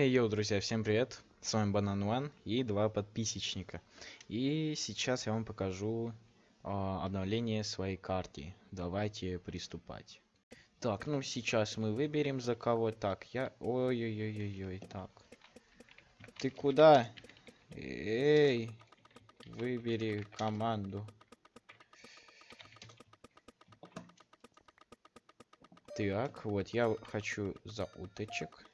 Эй, йоу, друзья, всем привет! С вами Банан One и два подписчика. И сейчас я вам покажу а, обновление своей карты. Давайте приступать. Так, ну сейчас мы выберем за кого. Так, я... Ой-ой-ой-ой-ой, так. Ты куда? Эй, выбери команду. Так, вот я хочу за уточек.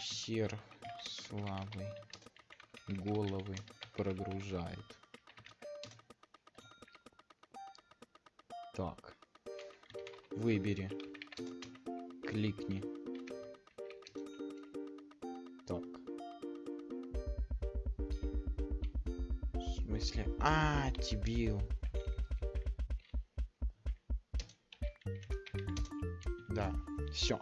Сер славы головы прогружает. Так. Выбери. Кликни. Так. В смысле? А. Да, все.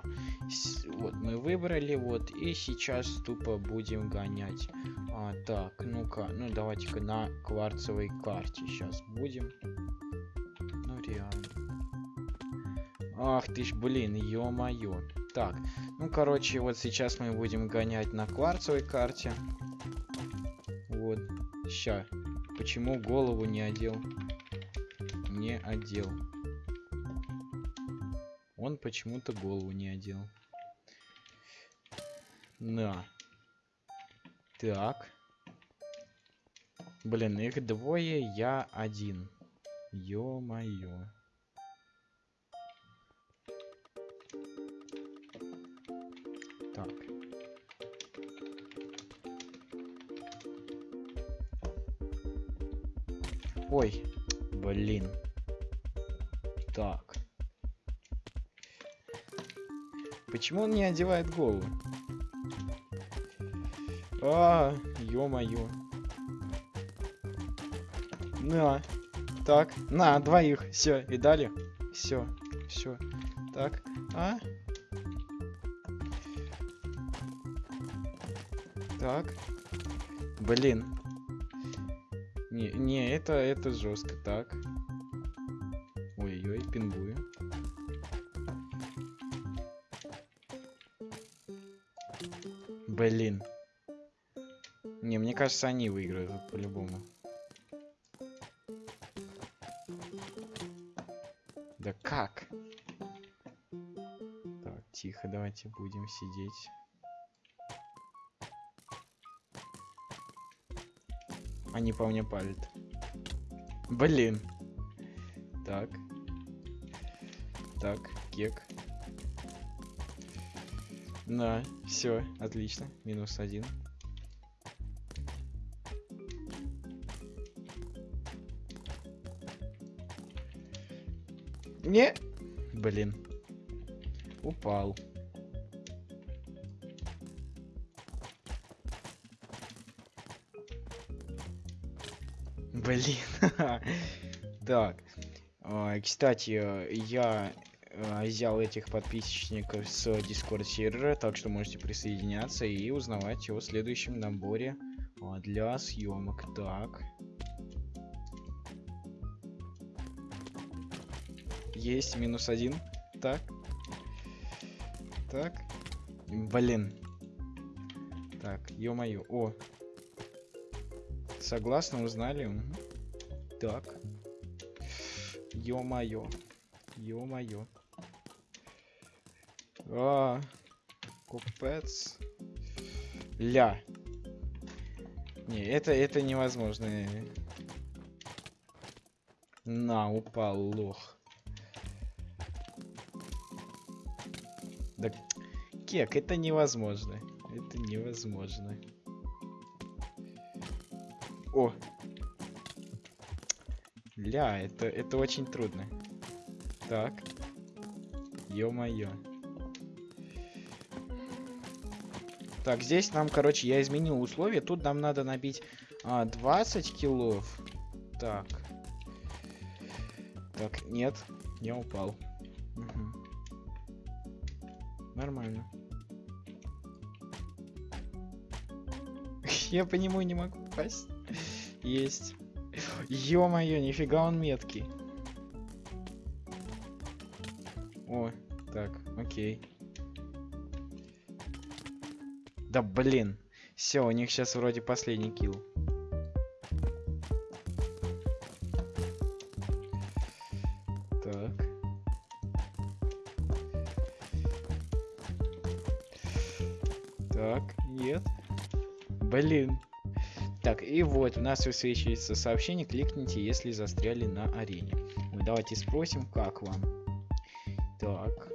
Вот мы выбрали, вот, и сейчас тупо будем гонять. А, так, ну-ка, ну давайте-ка на кварцевой карте сейчас будем. Ну реально. Ах ты ж, блин, ё-моё. Так, ну короче, вот сейчас мы будем гонять на кварцевой карте. Вот, ща. Почему голову не одел? Не одел. Он почему-то голову не одел. На. Так. Блин, их двое, я один. Ё-моё. Так. Ой, блин. Так. Почему он не одевает голову? А, ё-моё. На. Так, на, двоих. Все, и дали. Все, все. Так, а? Так. Блин. Не, не, это, это жестко. Так. Ой-ой, пингую. Блин. Не, мне кажется, они выиграют по-любому. Да как? Так, тихо, давайте будем сидеть. Они по мне палят. Блин. Так. Так, кек. Да, все, отлично. Минус один. Не. Блин. Упал. Блин. так. Кстати, я взял этих подписчиков с Discord сервера, так что можете присоединяться и узнавать о следующем наборе для съемок. Так. Есть минус один. Так. Так. Блин. Так, ё-моё. О. Согласно, узнали. Так. Ё-моё. Ё-моё. А, купец. Ля. Не, это, это невозможно. На, упал лох. Да, кек, это невозможно. Это невозможно. О! Ля, это, это очень трудно. Так. Ё-моё. Так, здесь нам, короче, я изменил условия. Тут нам надо набить а, 20 килов. Так. Так, нет, я упал. Угу. Нормально. Я по нему не могу попасть. Есть. Ё-моё, нифига он меткий. О, так, окей. Да блин. Все, у них сейчас вроде последний килл. Так. Так, нет. Блин. Так, и вот у нас высвечивается сообщение, кликните, если застряли на арене. Давайте спросим, как вам. Так,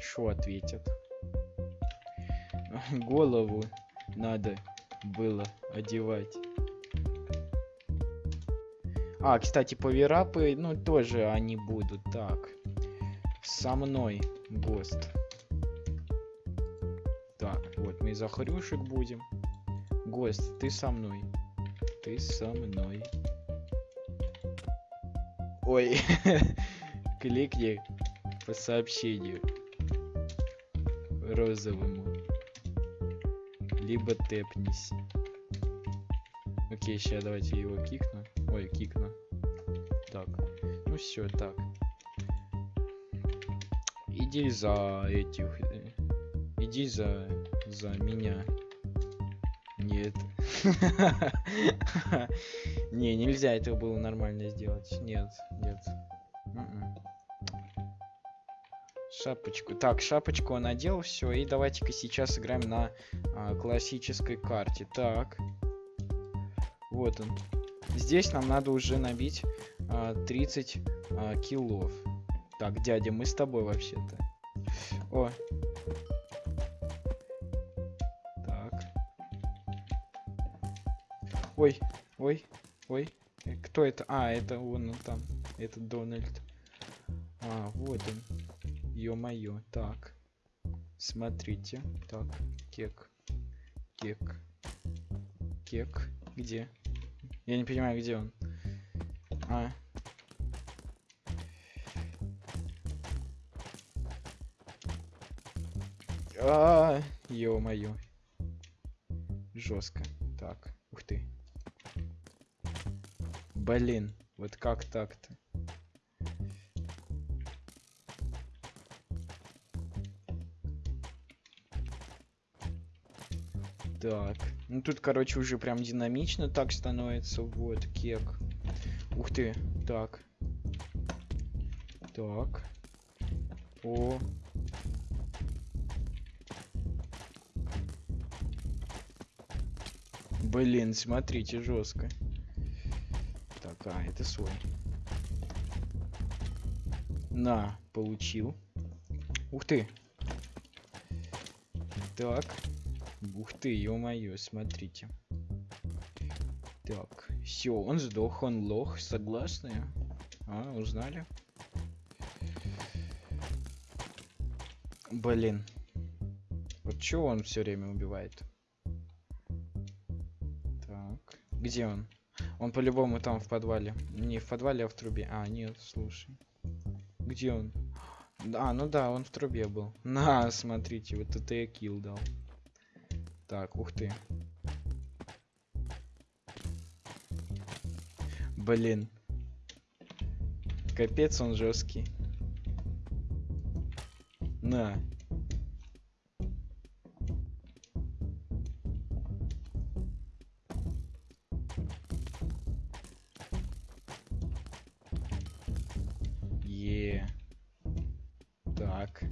что ответят? Голову надо было одевать. А, кстати, поверапы, ну, тоже они будут. Так, со мной, ГОСТ. Так, вот мы за хрюшек будем. Гость, ты со мной. Ты со мной. Ой, кликни по сообщению розовому. Либо тэпнись. Окей, сейчас давайте его кикну. Ой, кикну. Так. Ну все, так. Иди за этих. э, Иди за за меня. Нет. Не, нельзя это было нормально сделать. Нет, нет. Шапочку. Так, шапочку он надел, все. И давайте-ка сейчас играем на а, классической карте. Так. Вот он. Здесь нам надо уже набить а, 30 а, киллов. Так, дядя, мы с тобой вообще-то. О. Так. Ой, ой, ой. Э, Кто это? А, это он, он там. Это Дональд. А, вот он. Ё-моё. Так. Смотрите. Так. Кек. Кек. Кек. Где? Я не понимаю, где он. А. А, ё-моё. Жестко. Так, ух ты. Блин, вот как так-то? Так, ну тут, короче, уже прям динамично так становится. Вот, кек. Ух ты, так. Так. О. Блин, смотрите, жестко. Так, а, это свой. На, получил. Ух ты. Так. Ух ты, ё-моё, смотрите. Так, все, он сдох, он лох, согласны? А, узнали? Блин. Вот чего он все время убивает? Так, где он? Он по-любому там в подвале. Не в подвале, а в трубе. А, нет, слушай. Где он? А, ну да, он в трубе был. На, смотрите, вот это я килл дал. Так, ух ты. Блин. Капец он жесткий. На. Е. Так.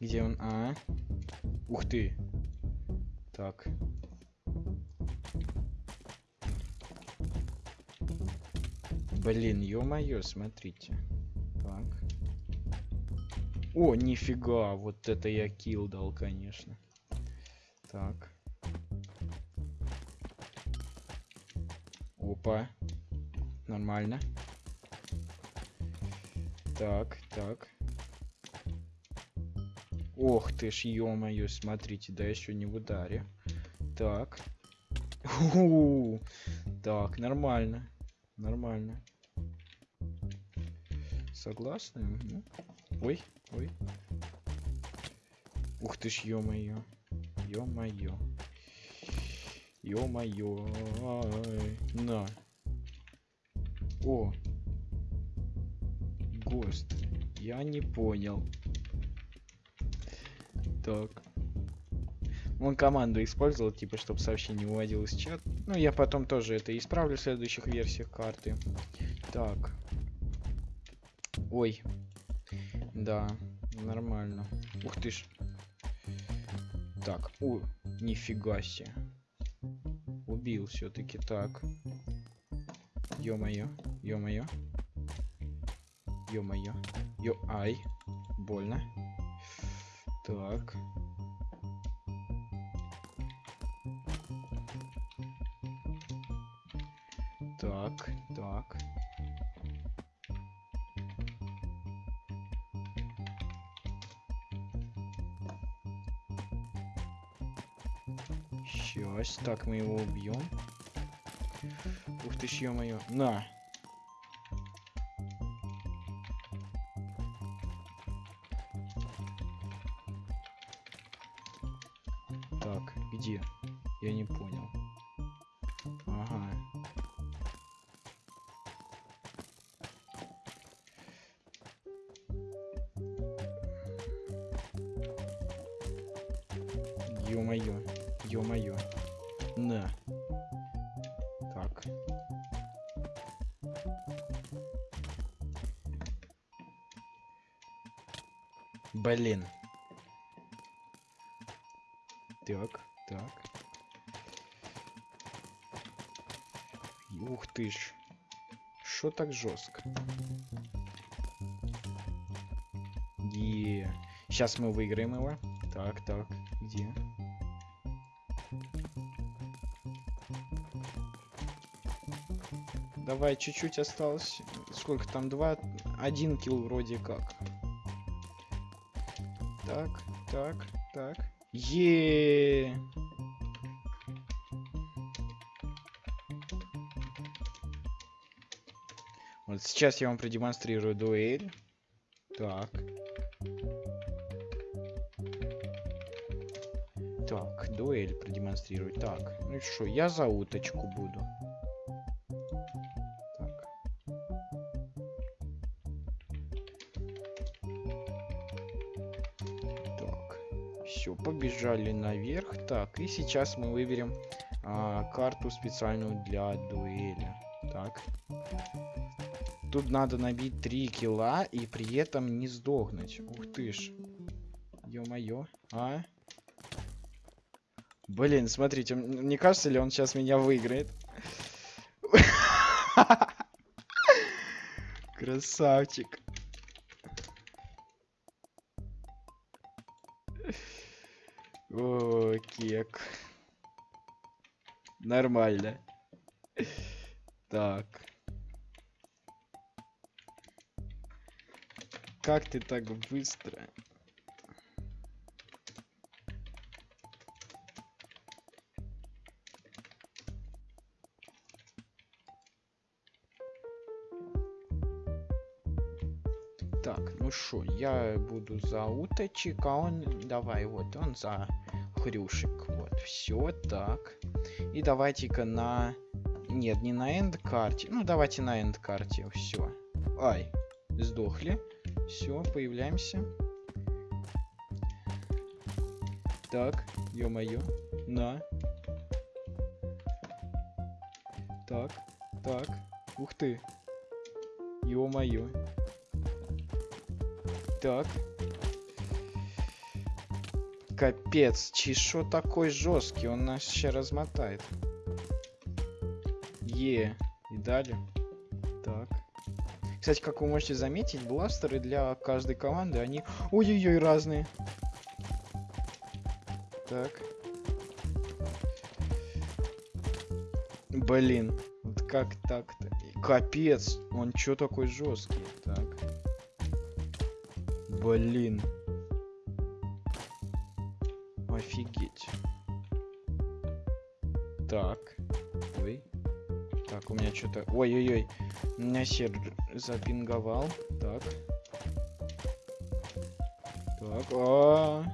Где он? А? Ух ты. Так. Блин, ё-моё, смотрите. Так. О, нифига, вот это я килл дал, конечно. Так. Опа. Нормально. Так, так. Ох ты ж, ё-моё, смотрите, да еще не в ударе. Так. У-у-у. Так, нормально. Нормально. Согласны? Мгм. Ой, ой. Ух ты ж, ё-моё. Ё-моё. Ё-моё. На. О. ГОСТ. Я не понял. Так. Он команду использовал, типа, чтобы сообщение выводилось в чат. Ну, я потом тоже это исправлю в следующих версиях карты. Так. Ой. Да, нормально. Ух ты ж. Так, о, нифига себе. Убил все-таки так. Ё-моё, ё-моё. Ё-моё. Ё, ай. Больно. Так. Так, так. Сейчас, так мы его убьем. Ух ты ё-моё. На. Ё-моё. На. Так. Блин. Так, так. Ух ты ж. Что так жестко? Е. Сейчас мы выиграем его. Так, так, где? Давай, чуть-чуть осталось. Сколько там? Два? Один килл вроде как. Так, так, так. Е. Вот сейчас я вам продемонстрирую дуэль. Так. Так, дуэль продемонстрировать. Так, ну что, я за уточку буду. Все, побежали наверх. Так, и сейчас мы выберем а, карту специальную для дуэли. Так. Тут надо набить 3 килла и при этом не сдохнуть. Ух ты ж. Ё-моё. А? Блин, смотрите, не кажется ли он сейчас меня выиграет? Красавчик. Кек. Нормально. Так. Как ты так быстро? Так, ну что, я буду за уточек, а он, давай, вот, он за хрюшек. Вот, все так. И давайте-ка на... Нет, не на энд карте. Ну, давайте на энд карте, все. Ай, сдохли. Все, появляемся. Так, ё-моё. На. Так, так. Ух ты. Ё-моё. Так. Капец, чешо такой жесткий, он нас сейчас размотает. Е, и далее. Так. Кстати, как вы можете заметить, бластеры для каждой команды, они ой-ой-ой разные. Так. Блин, вот как так-то? Капец, он чё такой жесткий? Так. Блин. Что-то... Ой-ой-ой. Меня сервер запинговал. Так. Так. А,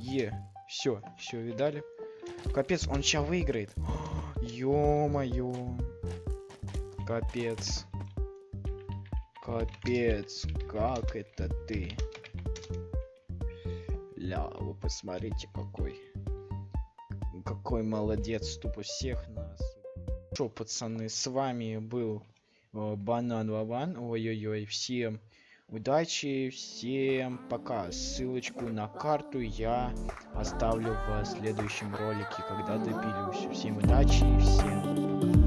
Е. Все, все, видали? Капец, он сейчас выиграет. Ё-моё. Капец. Капец, как это ты? Ля, вы посмотрите какой. какой молодец, тупо всех нас. Что, пацаны, с вами был э, Банан Вован. Ой-ой-ой, всем удачи, всем пока. Ссылочку на карту я оставлю в следующем ролике, когда доберусь. Всем удачи, всем пока.